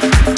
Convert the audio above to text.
Peace.